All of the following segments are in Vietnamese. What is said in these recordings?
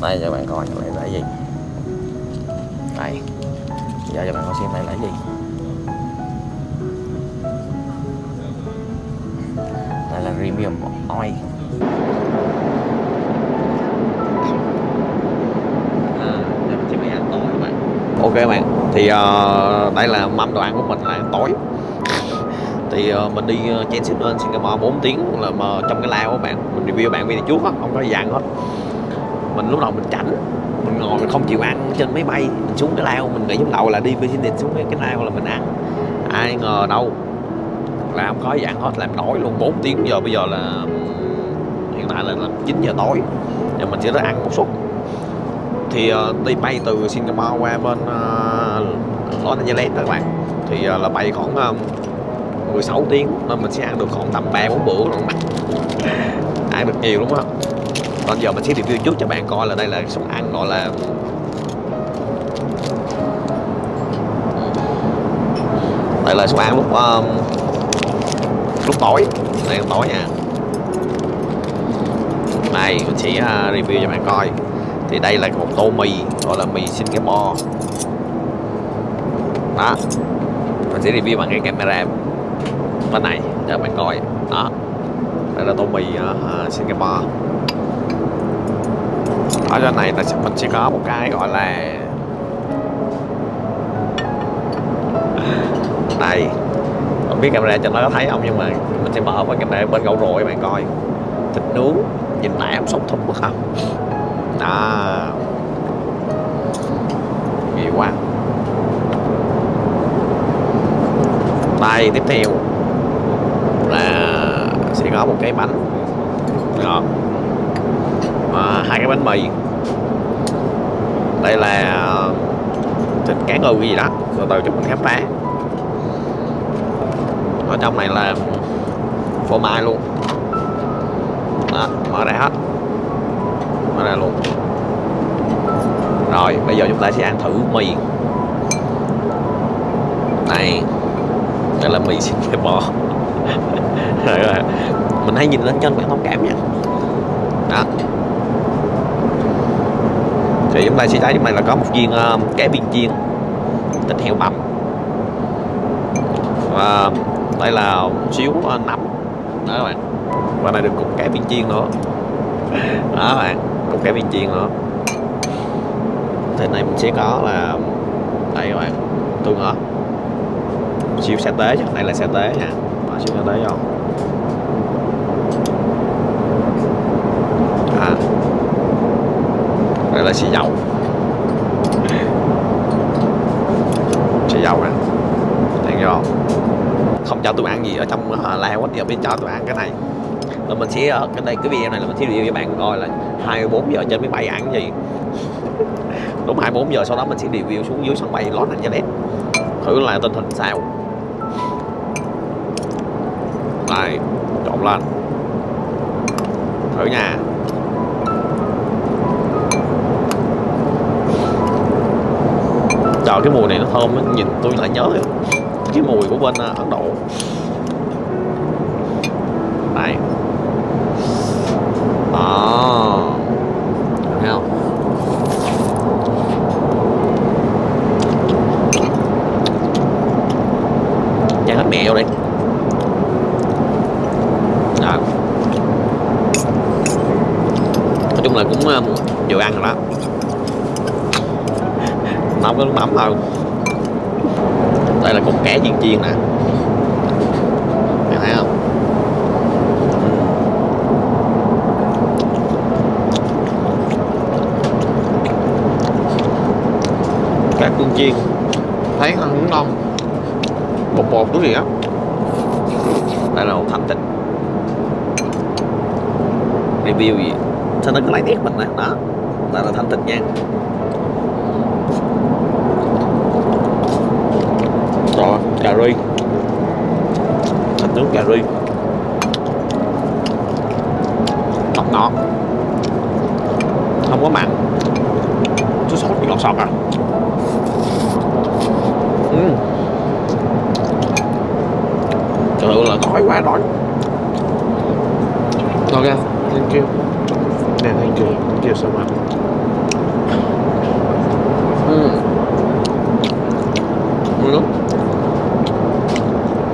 đây cho bạn coi này là gì đây. Giờ cho bạn coi xem đây là gì đây là premium oil. À, ok bạn thì uh, đây là mâm đồ ăn của mình là tối. Thì uh, mình đi uh, trên Sydney Singapore 4 tiếng là mà trong cái lao các bạn. Mình review bạn video trước á không có dàn hết mình lúc đầu mình chảnh mình ngồi mình không chịu ăn trên máy bay mình xuống cái lao mình nghĩ trong đầu là đi business xuống cái, cái lao là mình ăn. Ai ngờ đâu là không có dạng hết làm nổi luôn. 4 tiếng giờ bây giờ là hiện tại là, là 9 giờ tối và mình chỉ tới ăn một suất. Thì uh, đi bay từ Singapore qua bên uh, Los Angeles các bạn. Thì uh, là bay khoảng uh, 16 tiếng nên mình sẽ ăn được khoảng tầm 3 4 bữa luôn ăn được nhiều đúng không còn giờ mình sẽ review trước cho bạn coi là đây là suất ăn gọi là đây là suất ăn lúc um, lúc tối. Đây là tối nha. Này mình sẽ uh, review cho bạn coi. Thì đây là một tô mì gọi là mì Singapore. Đó. Mình sẽ review bằng cái camera bên này cho bạn coi. Đó. Đây là tô mì uh, Singapore ở trên này mình chỉ có một cái, gọi là đây không biết camera cho nó có thấy không, nhưng mà mình sẽ mở qua camera bên gậu rồi bạn coi. Thịt nướng, nhìn nãy em sống thùng quá không? Đó. Nhiều quá. Đây, tiếp theo là sẽ có một cái bánh. Ngọt à, hai cái bánh mì. Đây là thịt cá ngừ gì đó. Từ từ chúng mình khám phá. Ở trong này là phô mai luôn. Đó, mở ra hết. Mở ra luôn. Rồi bây giờ chúng ta sẽ ăn thử mì. Này đây là mì Singapore mình hãy nhìn lên chân bạn thông cảm nha. Đó thì chúng ta sẽ thấy chúng mày là có một viên ờ, uh, cá viên chiên thịt heo bằm. Và đây là một xíu uh, nấm. Đó các bạn. Và này được cục cá viên chiên nữa. Đó các bạn cục cá viên chiên nữa. Thì này mình sẽ có là đây các bạn tương ớt xíu sa tế chứ đây là sa tế nha Bỏ xíu sa tế vô. À đây là xì dầu. Xì dầu nè thấy vô không cho tôi ăn gì ở trong uh, lao quá. giờ mới cho tôi ăn cái này. Rồi mình sẽ ờ, cái đây cái video này là mình sẽ review cho bạn coi là 24 giờ trên máy bay ăn gì. Đúng 24 giờ sau đó mình sẽ review xuống dưới sân bay Los Angeles. Thử là tình hình sao. Đây trộn lên. Thử nha. Trời, cái mùi này nó thơm nhìn tôi lại nhớ cái mùi của bên à, Ấn Độ. Này. Đó. Thấy không? Chan hết mẹ vô đi đó. nói chung là cũng à, vừa ăn rồi đó nấu cái nước mắm đây là cục cá chiên chiên nè. Bạn thấy không? Ừ. Cá tương chiên. Thấy ăn cũng ngon. Bột bột cái gì á. Đây là một thành tích. Review gì? Sao nó cứ lấy tiếc mình nè đó. Đây là thành tích nha rồi cà ri. Thịt nướng cà ri. Ngọt ngọt. Không có mặn. Chút sốt thì ngọt sọt à? Uhm. thật sự là đói quá đói. Ok. Thank you. Yeah, thank you. Thank you so much nước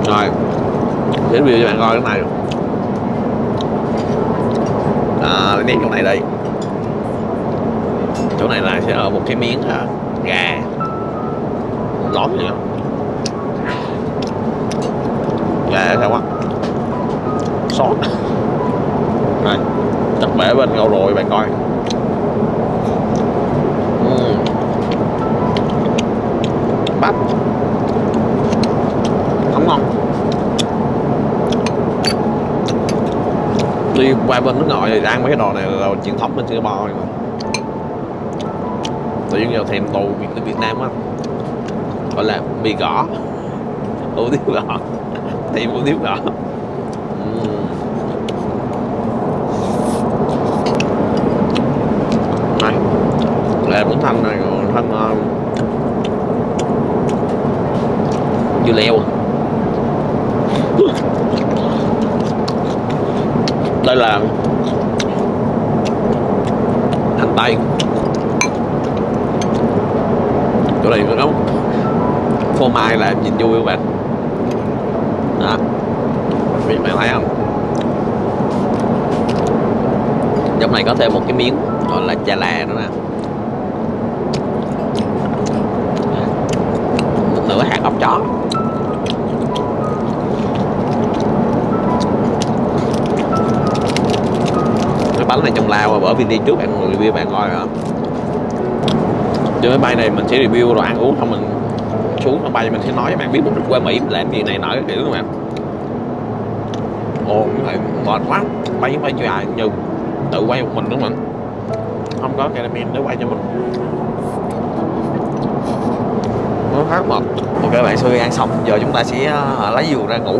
rồi để review cho bạn coi cái này. À nét chỗ này đây. Chỗ này là sẽ ở một cái miếng à, gà. Lót đó, gà sao quá sót. Này chắc bể bên ngầu rồi bạn coi. Uhm. bắp ngon ngon đi qua bên nước ngoài thì ăn mấy cái đồ này là truyền thống bên Singapore mà. Tự nhiên giờ thèm tù Việt, Việt Nam á. Gọi là mì gõ. Hủ tiếu gõ. Thèm hủ tiếu gõ. Này là bún thanh này còn thanh uh, dưa leo đây là hành tây. Chỗ này nó phô mai là nhìn vui các bạn? Đó. Vì bạn thấy không? Trong này có thêm một cái miếng gọi là chà là nữa nè. Một nửa hạt ốc chó. Bánh này trong lao bởi vì đi trước bạn review bạn coi rồi. Trên máy bay này mình sẽ review đồ ăn uống xong mình xuống máy bay mình sẽ nói cho bạn biết mục đích qua Mỹ làm gì này nọ kiểu các bạn ồ cái này mệt quá bay với bay dài như tự quay một mình đúng không không có cameraman để quay cho mình. Nó khá mệt. Ok bạn sau khi ăn xong giờ chúng ta sẽ uh, lấy giường ra ngủ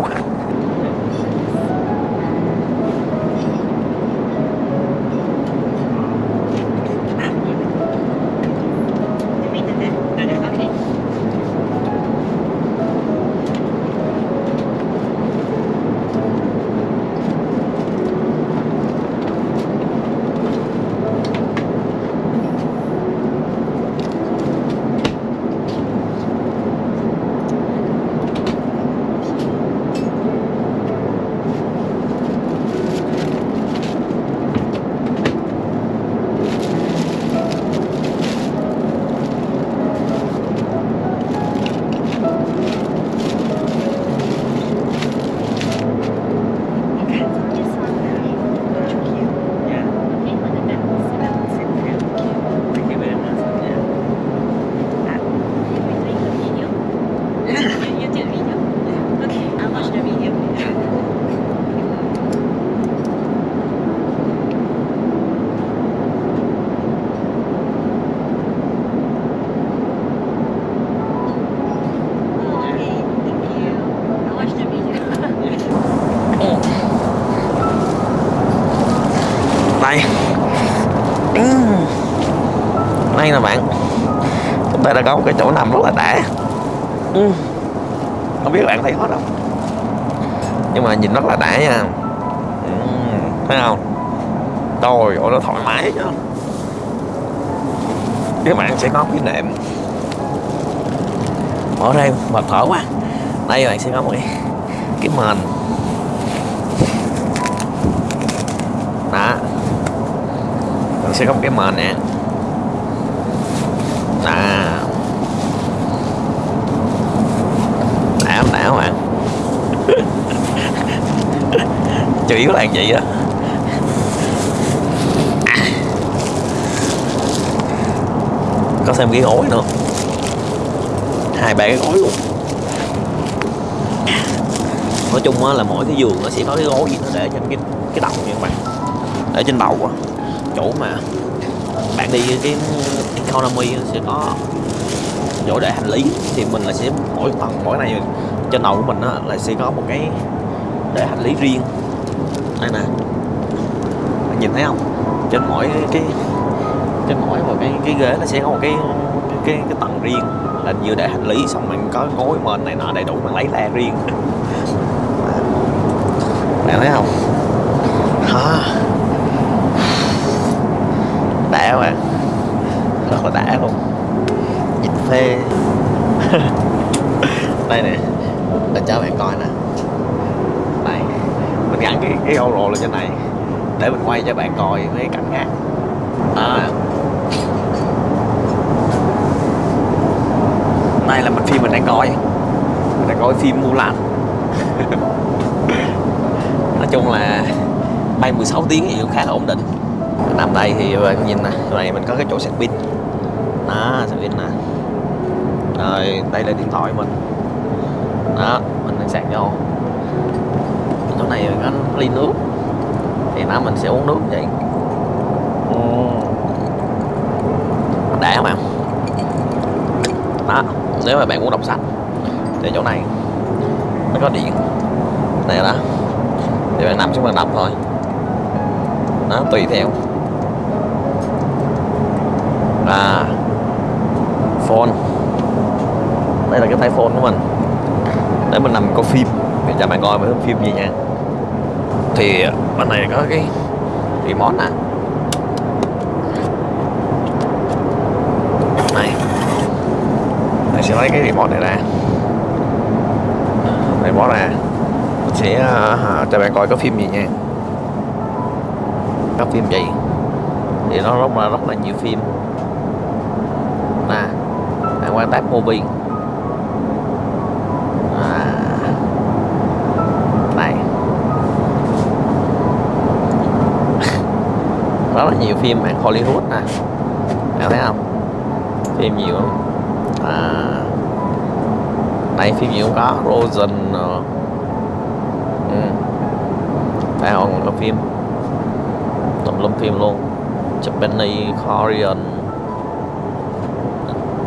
tay đây nè bạn. Chúng ta đã có một cái chỗ nằm rất là đã. Không biết bạn thấy hết không? Nhưng mà nhìn rất là đã nha. Ừ, thấy không? Trời ơi, nó thoải mái chứ. Các bạn sẽ có cái nệm. Mở ra mệt thở quá. Đây, bạn sẽ có một cái cái mền đó mình sẽ có một cái mền nè. À. Đã không đã bạn chủ yếu là vậy đó có thêm cái gối nữa. Hai ba cái gối luôn. Nói chung á là mỗi cái giường nó sẽ có cái gối gì nó để trên cái cái đầu như các bạn. Để trên đầu á chỗ mà bạn đi cái economy sẽ có chỗ để hành lý thì mình là sẽ mỗi tầng mỗi này trên đầu của mình á, là sẽ có một cái để hành lý riêng. Đây nè. Bạn nhìn thấy không? Trên mỗi cái trên mỗi một cái cái ghế nó sẽ có một cái cái cái, cái tầng riêng. Là vừa để hành lý xong mình có gối mền này nọ đầy đủ mình lấy ra riêng. Bạn thấy không? À. đã luôn Nhìn phê. Đây nè. Để cho bạn coi nè. Đây. Mình gắn cái, cái GoPro lên trên này. Để mình quay cho bạn coi mấy cảnh ngắn Đó. Đây là mình phim mình đang coi. Mình đang coi phim Mulan. Nói chung là bay 16 tiếng thì cũng khá là ổn định. Nằm đây thì nhìn này, này mình có cái chỗ sạc pin đó sạc pin nè rồi đây là điện thoại mình. Đó mình đang sạc vô. Chỗ này có ly nước. Thì nó mình sẽ uống nước vậy. Đã không ạ? Đó nếu mà bạn muốn đọc sách thì chỗ này nó có điện. Này đó. Thì bạn nằm xuống bạn đọc thôi. Nó tùy theo. À phone. Đây là cái tay phone của mình. Để mình nằm coi phim. Để cho bạn coi mấy phim gì nha. Thì bên này có cái remote nè. Này. Mình sẽ lấy cái remote này ra. Remote ra. Mình sẽ uh, cho bạn coi có phim gì nha. Có phim gì? Thì nó rất là rất là nhiều phim quan tác movie à, này. Rất là nhiều phim mạng Hollywood nè. Bạn thấy không? Phim nhiều lắm à, này phim nhiều có. Rosen ờ. ừ. phải không? Có phim. Tùm lum phim luôn. Japanese, Korean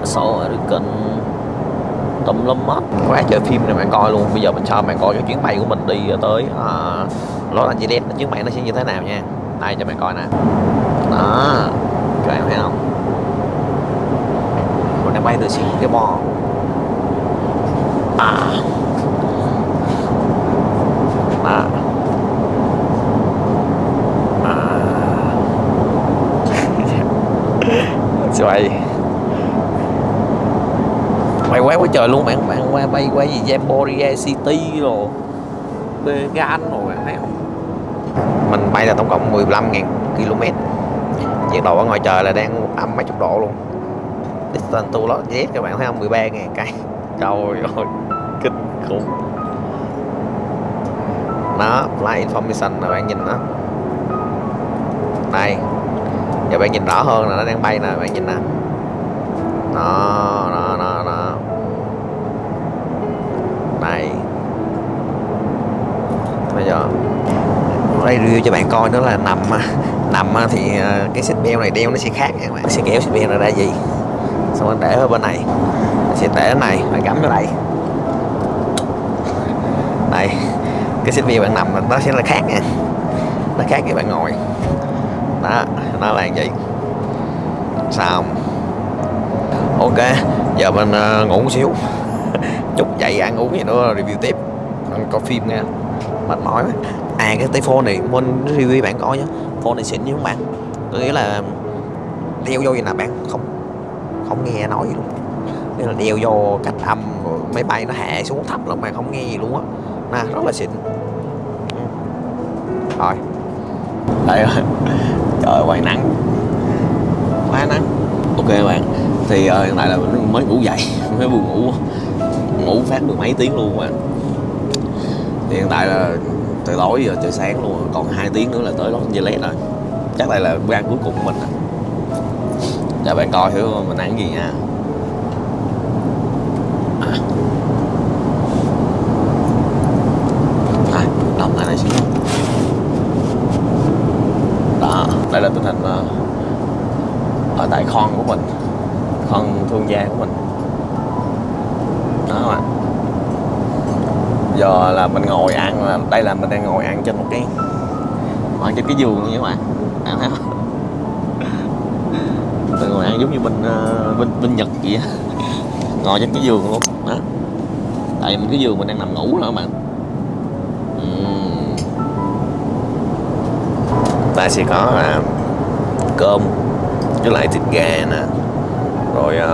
South kênh tùm lum hết quá trời phim này bạn coi luôn. Bây giờ mình cho bạn coi cái chuyến bay của mình đi tới uh, Los Angeles. Chuyến bay nó sẽ như thế nào nha. Đây cho bạn coi nè. Đó. Các em thấy không? Mình đang bay từ Singapore. À. À. à. Xoay bay quá quá trời luôn bạn bạn qua bay qua gì Jamboree City rồi Vegan rồi bạn thấy không? Mình bay là tổng cộng 15.000 km. Nhiệt độ ở ngoài trời là đang âm mấy chục độ luôn. Distance to Los Angeles các bạn thấy không? 13.000 cây trời ơi kinh khủng. Đó flight information là bạn nhìn đó. Đây. Giờ bạn nhìn rõ hơn là nó đang bay nè bạn nhìn nè. Đó đó này bây giờ đây review cho bạn coi đó là nằm nằm thì ờ, cái xích beo này đeo nó sẽ khác nha các bạn. Sẽ kéo xích beo này ra gì. Xong rồi để ở bên này. Sẽ để ở này bạn cắm vào đây. Đây. Cái xích beo bạn nằm nó sẽ là khác nha. Nó khác khi bạn ngồi. Đó nó là vậy. Sao ok giờ mình uh, ngủ một xíu. Chút dậy ăn uống gì nữa review tiếp. Ăn coi phim nha mệt mỏi mà. à cái tay phone này mình review bạn coi nhé phone này xịn như các bạn. Có nghĩa là đeo vô gì là bạn không không nghe nói gì luôn. Nên là đeo vô cách âm máy bay nó hạ xuống thấp là bạn không nghe gì luôn á. Nè rất là xịn. Ừ. Rồi. Đây rồi. Trời quay nắng. Quá nắng. Ok bạn. Thì uh, hiện tại là mới ngủ dậy mới buồn ngủ. Ngủ phát được mấy tiếng luôn bạn thì hiện tại là từ tối giờ trời sáng luôn, còn hai tiếng nữa là tới Los Angeles rồi chắc đây là bữa ăn cuối cùng của mình cho bạn coi thử mình ăn gì nha à. à, đọc lại này xíu đó đây là tình hình ở tại con của mình con thương gia của mình đó bạn giờ là mình ngồi ăn là đây là mình đang ngồi ăn trên một cái ngồi trên cái giường như các bạn. Bạn thấy không? Mình ngồi ăn giống như bên ờ, bên bên nhật vậy á. Ngồi trên cái giường luôn đó. Tại mình cái giường mình đang nằm ngủ rồi các bạn. Uhm. ta sẽ có là cơm với lại thịt gà nè. Rồi uh,